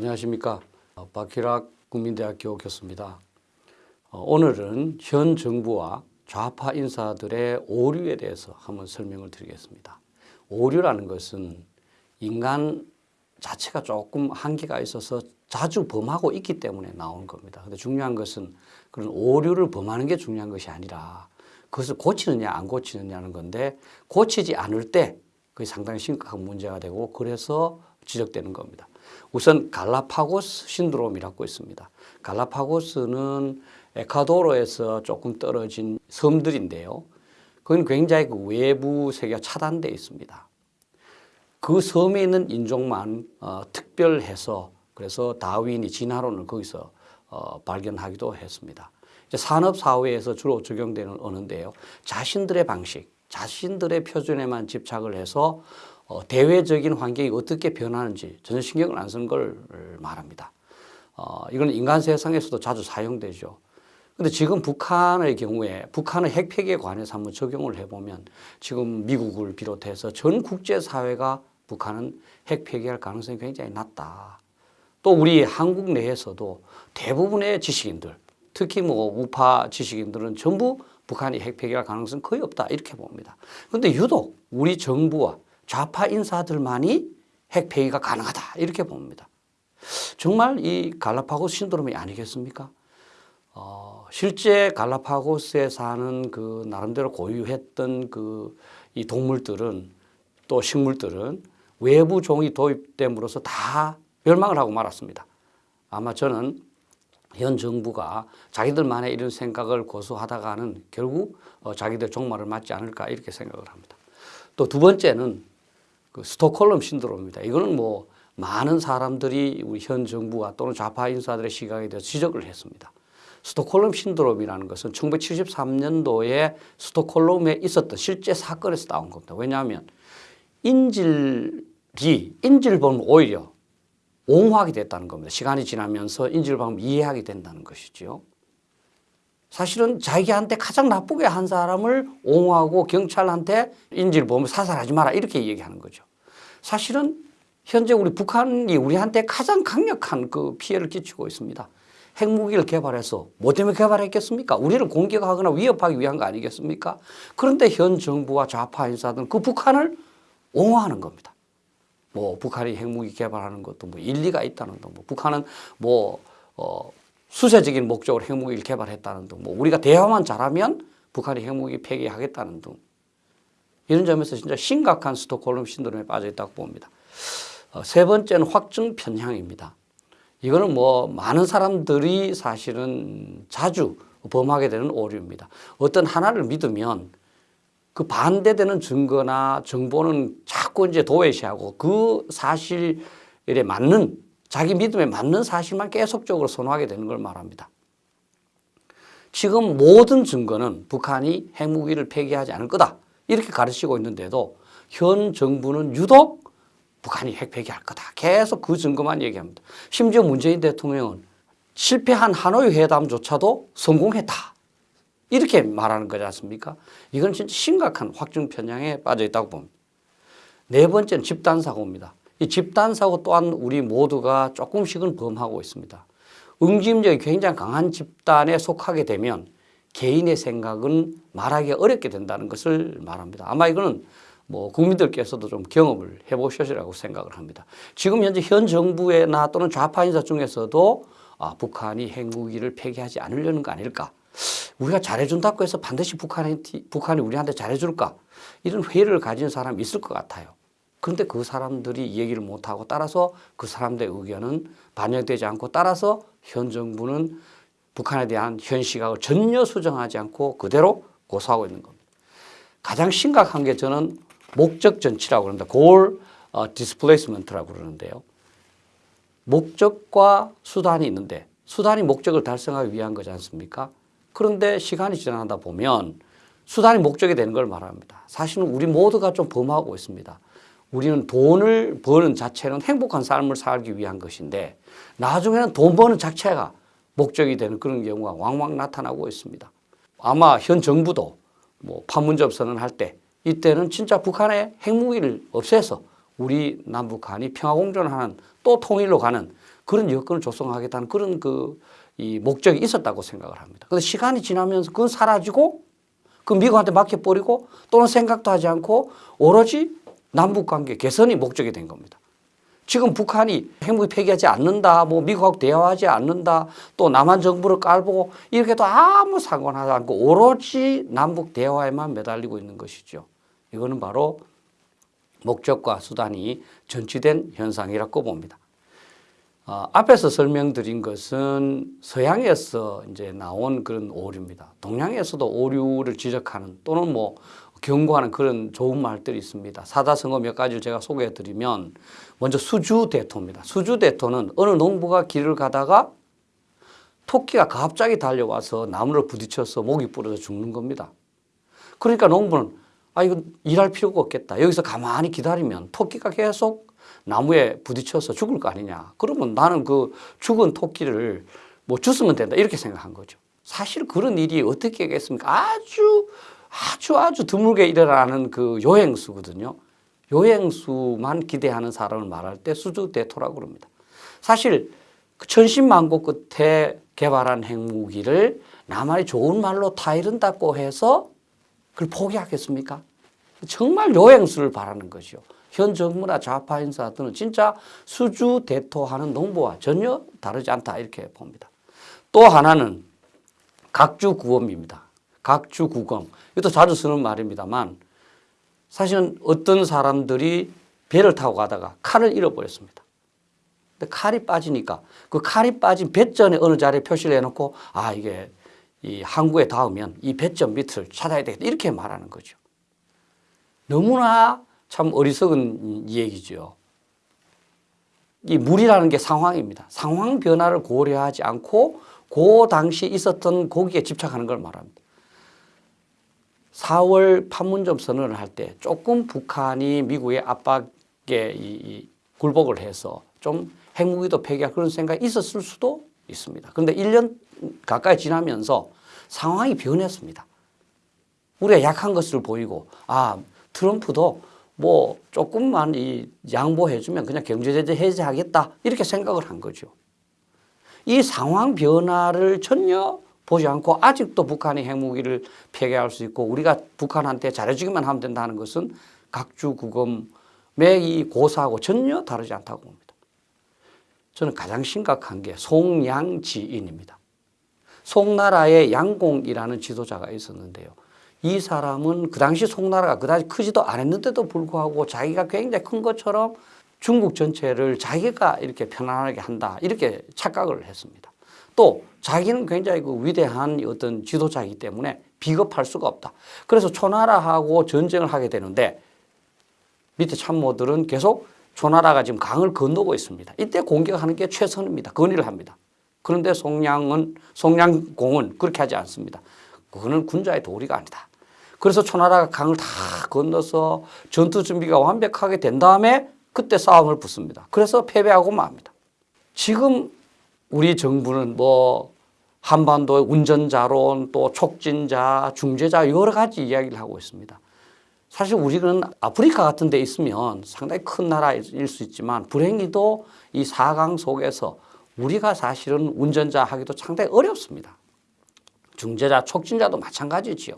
안녕하십니까. 어, 박희락 국민대학교 교수입니다. 어, 오늘은 현 정부와 좌파 인사들의 오류에 대해서 한번 설명을 드리겠습니다. 오류라는 것은 인간 자체가 조금 한계가 있어서 자주 범하고 있기 때문에 나오는 겁니다. 근데 중요한 것은 그런 오류를 범하는 게 중요한 것이 아니라 그것을 고치느냐 안 고치느냐는 건데 고치지 않을 때 그게 상당히 심각한 문제가 되고 그래서 지적되는 겁니다. 우선 갈라파고스 신드롬이라고 있습니다. 갈라파고스는 에콰도르에서 조금 떨어진 섬들인데요. 그건 굉장히 그 외부 세계가 차단되어 있습니다. 그 섬에 있는 인종만 어, 특별해서 그래서 다윈이 진화론을 거기서 어, 발견하기도 했습니다. 산업 사회에서 주로 적용되는 언어인데요. 자신들의 방식, 자신들의 표준에만 집착을 해서 어, 대외적인 환경이 어떻게 변하는지 전혀 신경을 안 쓰는 걸 말합니다. 어, 이건 인간 세상에서도 자주 사용되죠. 근데 지금 북한의 경우에 북한의 핵폐기에 관해서 한번 적용을 해보면 지금 미국을 비롯해서 전 국제사회가 북한은 핵폐기할 가능성이 굉장히 낮다. 또 우리 한국 내에서도 대부분의 지식인들, 특히 뭐 우파 지식인들은 전부 북한이 핵폐기할 가능성은 거의 없다 이렇게 봅니다. 그런데 유독 우리 정부와 좌파 인사들만이 핵폐기가 가능하다 이렇게 봅니다. 정말 이 갈라파고스 신드롬이 아니겠습니까? 어, 실제 갈라파고스에 사는 그 나름대로 고유했던 그 이 동물들은 또 식물들은 외부 종이 도입됨으로써 다 멸망을 하고 말았습니다. 아마 저는 현 정부가 자기들만의 이런 생각을 고수하다가는 결국 어, 자기들 종말을 맞지 않을까 이렇게 생각을 합니다. 또 두 번째는 그 스톡홀름 신드롬입니다. 이거는 뭐 많은 사람들이 우리 현 정부와 또는 좌파 인사들의 시각에 대해서 지적을 했습니다. 스톡홀름 신드롬이라는 것은 1973년도에 스톡홀름에 있었던 실제 사건에서 나온 겁니다. 왜냐하면 인질이 보면 오히려 옹호하게 됐다는 겁니다. 시간이 지나면서 인질을 보면 이해하게 된다는 것이죠. 사실은 자기한테 가장 나쁘게 한 사람을 옹호하고 경찰한테 인지를 보면 사살하지 마라 이렇게 얘기하는 거죠. 사실은 현재 우리 북한이 우리한테 가장 강력한 그 피해를 끼치고 있습니다. 핵무기를 개발해서 뭐 때문에 개발했겠습니까? 우리를 공격하거나 위협하기 위한 거 아니겠습니까? 그런데 현 정부와 좌파 인사들은 그 북한을 옹호하는 겁니다. 뭐 북한이 핵무기 개발하는 것도 뭐 일리가 있다는 등, 뭐 북한은 뭐 어, 수세적인 목적으로 핵무기를 개발했다는 등, 뭐 우리가 대화만 잘하면 북한이 핵무기 폐기하겠다는 등 이런 점에서 진짜 심각한 스톡홀름 신드롬에 빠져 있다고 봅니다. 어, 세 번째는 확증 편향입니다. 이거는 뭐 많은 사람들이 사실은 자주 범하게 되는 오류입니다. 어떤 하나를 믿으면 그 반대되는 증거나 정보는 자꾸 이제 도외시하고 그 사실에 맞는 자기 믿음에 맞는 사실만 계속적으로 선호하게 되는 걸 말합니다. 지금 모든 증거는 북한이 핵무기를 폐기하지 않을 거다. 이렇게 가르치고 있는데도 현 정부는 유독 북한이 핵 폐기할 거다. 계속 그 증거만 얘기합니다. 심지어 문재인 대통령은 실패한 하노이 회담조차도 성공했다. 이렇게 말하는 거지 않습니까? 이건 진짜 심각한 확증 편향에 빠져 있다고 봅니다. 네 번째는 집단사고입니다. 이 집단사고 또한 우리 모두가 조금씩은 범하고 있습니다. 응집력이 굉장히 강한 집단에 속하게 되면 개인의 생각은 말하기 어렵게 된다는 것을 말합니다. 아마 이거는 뭐 국민들께서도 좀 경험을 해보셨리라고 생각을 합니다. 지금 현재 현 정부나 또는 좌파 인사 중에서도 아, 북한이 핵무기를 폐기하지 않으려는 거 아닐까? 우리가 잘해준다고 해서 반드시 북한이, 북한이 우리한테 잘해줄까? 이런 회의를 가진 사람이 있을 것 같아요. 그런데 그 사람들이 얘기를 못하고 따라서 그 사람들의 의견은 반영되지 않고 따라서 현 정부는 북한에 대한 현 시각을 전혀 수정하지 않고 그대로 고수하고 있는 겁니다. 가장 심각한 게 저는 목적 전치라고 그럽니다. goal displacement라고 그러는데요. 목적과 수단이 있는데 수단이 목적을 달성하기 위한 거지 않습니까? 그런데 시간이 지나다 보면 수단이 목적이 되는 걸 말합니다. 사실은 우리 모두가 좀 범하고 있습니다. 우리는 돈을 버는 자체는 행복한 삶을 살기 위한 것인데 나중에는 돈 버는 자체가 목적이 되는 그런 경우가 왕왕 나타나고 있습니다. 아마 현 정부도 뭐 판문점 선언할 때 이때는 진짜 북한의 핵무기를 없애서 우리 남북한이 평화공존하는 또 통일로 가는 그런 여건을 조성하겠다는 그런 그 이 목적이 있었다고 생각을 합니다. 근데 시간이 지나면서 그건 사라지고 그 미국한테 맡겨버리고 또는 생각도 하지 않고 오로지 남북 관계 개선이 목적이 된 겁니다. 지금 북한이 핵무기 폐기하지 않는다, 뭐 미국하고 대화하지 않는다, 또 남한 정부를 깔보고 이렇게 도 아무 상관하지 않고 오로지 남북 대화에만 매달리고 있는 것이죠. 이거는 바로 목적과 수단이 전치된 현상이라고 봅니다. 어, 앞에서 설명드린 것은 서양에서 이제 나온 그런 오류입니다. 동양에서도 오류를 지적하는 또는 뭐 경고하는 그런 좋은 말들이 있습니다. 사자성어 몇 가지를 제가 소개해 드리면 먼저 수주대토입니다. 수주대토는 어느 농부가 길을 가다가 토끼가 갑자기 달려와서 나무를 부딪혀서 목이 부러져 죽는 겁니다. 그러니까 농부는 아, 이거 일할 필요가 없겠다. 여기서 가만히 기다리면 토끼가 계속 나무에 부딪혀서 죽을 거 아니냐. 그러면 나는 그 죽은 토끼를 뭐 주스면 된다. 이렇게 생각한 거죠. 사실 그런 일이 어떻게 겠습니까? 아주 아주 아주 드물게 일어나는 그 요행수거든요. 요행수만 기대하는 사람을 말할 때 수주대토라고 그럽니다. 사실 그 천신만고 끝에 개발한 핵무기를 나만이 좋은 말로 타이른다고 해서 그걸 포기하겠습니까? 정말 요행수를 바라는 거죠. 현 정부나 좌파 인사들은 진짜 수주 대토하는 농부와 전혀 다르지 않다 이렇게 봅니다. 또 하나는 각주구검입니다. 각주구검. 이것도 자주 쓰는 말입니다만 사실은 어떤 사람들이 배를 타고 가다가 칼을 잃어버렸습니다. 근데 칼이 빠지니까 그 칼이 빠진 배전에 어느 자리에 표시를 해놓고 아 이게 이 항구에 닿으면 이 배점 밑을 찾아야 되겠다 이렇게 말하는 거죠. 너무나 참 어리석은 얘기죠. 이 물이라는 게 상황입니다. 상황 변화를 고려하지 않고 그 당시 있었던 고기에 집착하는 걸 말합니다. 4월 판문점 선언을 할 때 조금 북한이 미국의 압박에 이, 이 굴복을 해서 좀 핵무기도 폐기할 그런 생각이 있었을 수도 있습니다. 그런데 1년 가까이 지나면서 상황이 변했습니다. 우리가 약한 것을 보이고 아 트럼프도 뭐 조금만 이 양보해주면 그냥 경제제재 해제하겠다 이렇게 생각을 한 거죠. 이 상황 변화를 전혀 보지 않고 아직도 북한이 핵무기를 폐기할 수 있고 우리가 북한한테 잘해주기만 하면 된다는 것은 각주 구검의 이 고사하고 전혀 다르지 않다고 봅니다. 저는 가장 심각한 게 송양지인입니다. 송나라의 양공이라는 지도자가 있었는데요. 이 사람은 그 당시 송나라가 그다지 크지도 않았는데도 불구하고 자기가 굉장히 큰 것처럼 중국 전체를 자기가 이렇게 편안하게 한다 이렇게 착각을 했습니다. 또 자기는 굉장히 그 위대한 어떤 지도자이기 때문에 비겁할 수가 없다. 그래서 초나라하고 전쟁을 하게 되는데 밑에 참모들은 계속 초나라가 지금 강을 건너고 있습니다. 이때 공격하는 게 최선입니다. 건의를 합니다. 그런데 송량은 송량공은 그렇게 하지 않습니다. 그거는 군자의 도리가 아니다. 그래서 초나라가 강을 다 건너서 전투 준비가 완벽하게 된 다음에 그때 싸움을 붙습니다. 그래서 패배하고 맙니다. 지금 우리 정부는 뭐 한반도 운전자론 또 촉진자, 중재자 여러 가지 이야기를 하고 있습니다. 사실 우리는 아프리카 같은 데 있으면 상당히 큰 나라일 수 있지만 불행히도 이 4강 속에서 우리가 사실은 운전자 하기도 상당히 어렵습니다. 중재자, 촉진자도 마찬가지지요.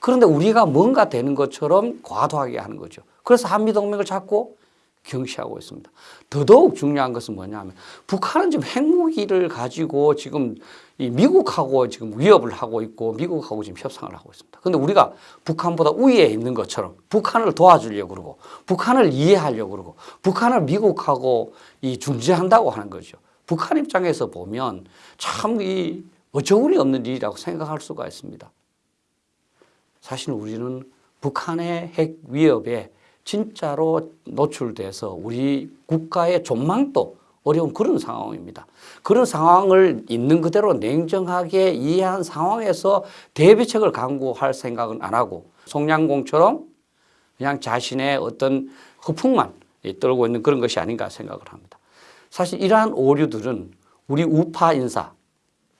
그런데 우리가 뭔가 되는 것처럼 과도하게 하는 거죠. 그래서 한미동맹을 자꾸 경시하고 있습니다. 더더욱 중요한 것은 뭐냐면 북한은 지금 핵무기를 가지고 지금 이 미국하고 지금 위협을 하고 있고 미국하고 지금 협상을 하고 있습니다. 그런데 우리가 북한보다 우위에 있는 것처럼 북한을 도와주려고 그러고 북한을 이해하려고 그러고 북한을 미국하고 이 중재한다고 하는 거죠. 북한 입장에서 보면 참 이 어처구니 없는 일이라고 생각할 수가 있습니다. 사실 우리는 북한의 핵 위협에 진짜로 노출돼서 우리 국가의 전망도 어려운 그런 상황입니다. 그런 상황을 있는 그대로 냉정하게 이해한 상황에서 대비책을 강구할 생각은 안 하고 송량공처럼 그냥 자신의 어떤 허풍만 떨고 있는 그런 것이 아닌가 생각을 합니다. 사실 이러한 오류들은 우리 우파 인사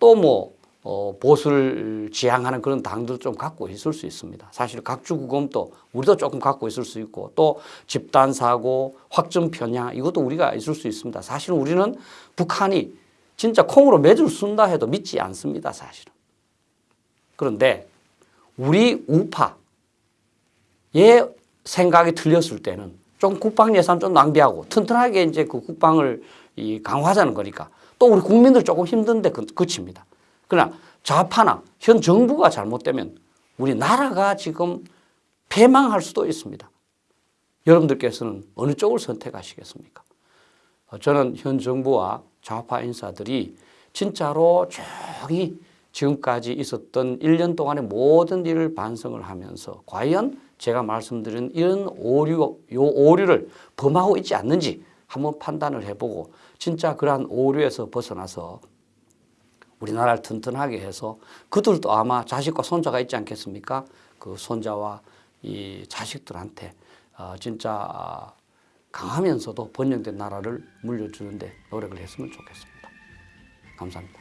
또뭐 어, 보수를 지향하는 그런 당들 좀 갖고 있을 수 있습니다. 사실 각주구검도 우리도 조금 갖고 있을 수 있고 또 집단 사고, 확정 편향 이것도 우리가 있을 수 있습니다. 사실 우리는 북한이 진짜 콩으로 매주를 쓴다 해도 믿지 않습니다. 사실은. 그런데 우리 우파의 생각이 틀렸을 때는 좀 국방 예산 좀 낭비하고 튼튼하게 이제 그 국방을 이 강화하자는 거니까 또 우리 국민들 조금 힘든데 그- 그칩니다. 그러나 좌파나 현 정부가 잘못되면 우리 나라가 지금 패망할 수도 있습니다. 여러분들께서는 어느 쪽을 선택하시겠습니까? 어, 저는 현 정부와 좌파 인사들이 진짜로 조용히 지금까지 있었던 1년 동안의 모든 일을 반성을 하면서 과연 제가 말씀드린 이런 오류, 요 오류를 범하고 있지 않는지 한번 판단을 해보고 진짜 그러한 오류에서 벗어나서 우리나라를 튼튼하게 해서 그들도 아마 자식과 손자가 있지 않겠습니까? 그 손자와 이 자식들한테 어, 진짜 아, 강하면서도 번영된 나라를 물려주는데 노력을 했으면 좋겠습니다. 감사합니다.